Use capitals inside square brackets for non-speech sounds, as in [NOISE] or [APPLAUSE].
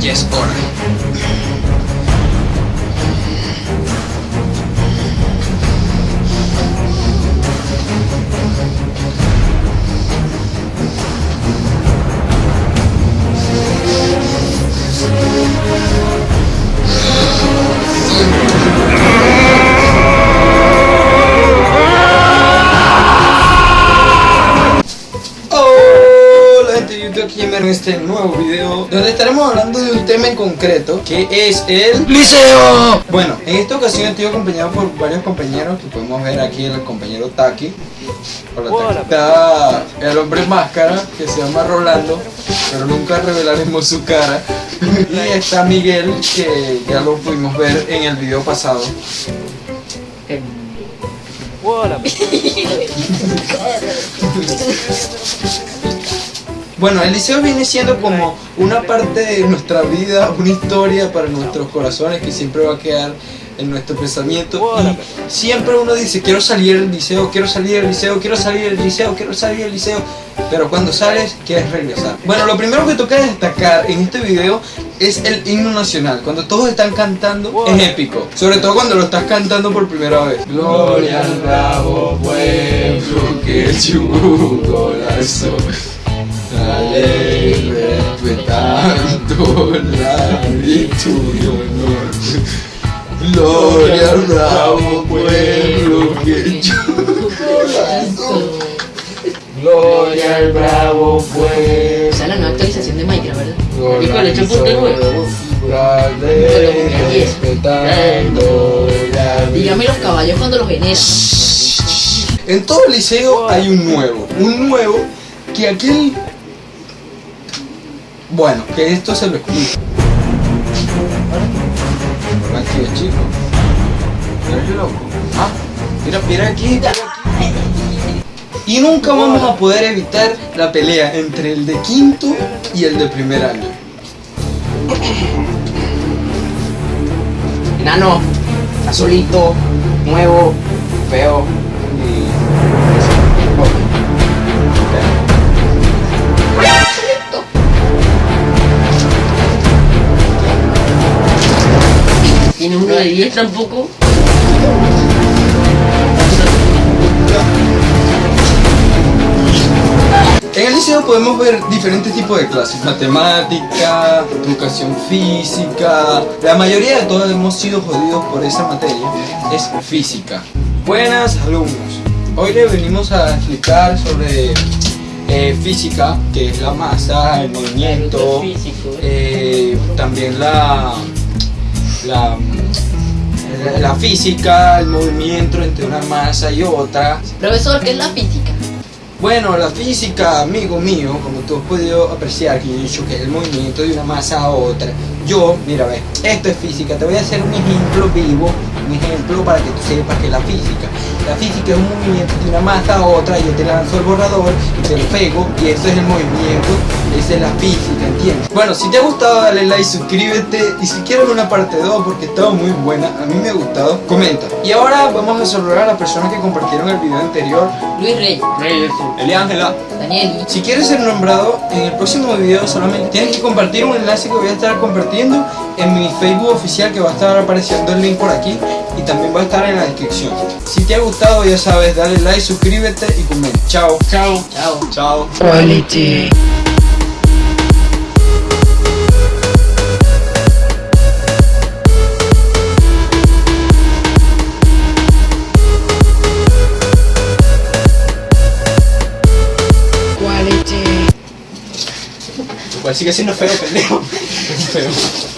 Ya es hora. Aquí en este nuevo video donde estaremos hablando de un tema en concreto que es el liceo. Bueno, en esta ocasión estoy acompañado por varios compañeros que podemos ver aquí el compañero Taki. Hola, Taki. Está el hombre máscara que se llama Rolando pero nunca revelaremos su cara. Y está Miguel que ya lo pudimos ver en el video pasado. Hola. [LAUGHS] Bueno, el liceo viene siendo como una parte de nuestra vida, una historia para nuestros corazones que siempre va a quedar en nuestro pensamiento. Y siempre uno dice, quiero salir del liceo, quiero salir del liceo, quiero salir del liceo, quiero salir del liceo. Pero cuando sales, quieres regresar. Bueno, lo primero que toca destacar en este video es el himno nacional. Cuando todos están cantando, es épico. Sobre todo cuando lo estás cantando por primera vez. Gloria al bravo pueblo que un corazón. Ley respetando la virtud y honor. Gloria al bravo pueblo que corazón. Gloria al bravo pueblo. Esa es la nueva actualización de Minecraft, ¿verdad? Gloria Y con de nuevo. La ley respetando la Dígame los caballos cuando los ven En todo el liceo hay un nuevo. Un nuevo que aquel. Bueno, que esto se lo explico. Tranquilo, chico. Mira qué loco. Ah, mira, mira aquí, mira aquí. Y nunca vamos a poder evitar la pelea entre el de quinto y el de primer año. Enano, azulito, nuevo, feo. Tiene uno de 10 tampoco. En el liceo podemos ver diferentes tipos de clases, matemática, educación física, la mayoría de todos hemos sido jodidos por esa materia, es física. Buenas alumnos, hoy les venimos a explicar sobre eh, física, que es la masa, el movimiento, eh, también la, la, la física, el movimiento entre una masa y otra, Profesor, ¿qué es la física? Bueno, la física, amigo mío, como tú has podido apreciar, que yo he dicho que es el movimiento de una masa a otra. Yo, mira, ve, esto es física. Te voy a hacer un ejemplo vivo, un ejemplo para que tú sepas que es la física. La física es un movimiento de una masa a otra. Yo te lanzo el borrador y te lo pego, y eso es el movimiento. Esa es la física, ¿entiendes? Bueno, si te ha gustado, dale like, suscríbete. Y si quieres una parte 2, porque estaba muy buena, a mí me ha gustado, comenta. Y ahora vamos a saludar a las personas que compartieron el video anterior. Luis Rey, Eliángela. Daniel, Si quieres ser nombrado en el próximo video solamente tienes que compartir un enlace que voy a estar compartiendo en mi Facebook oficial que va a estar apareciendo el link por aquí y también va a estar en la descripción. Si te ha gustado ya sabes, dale like, suscríbete y comenta. Chao. Chao. chao. Chao. Pues sigue siendo feo, pendejo. [LAUGHS] Feo.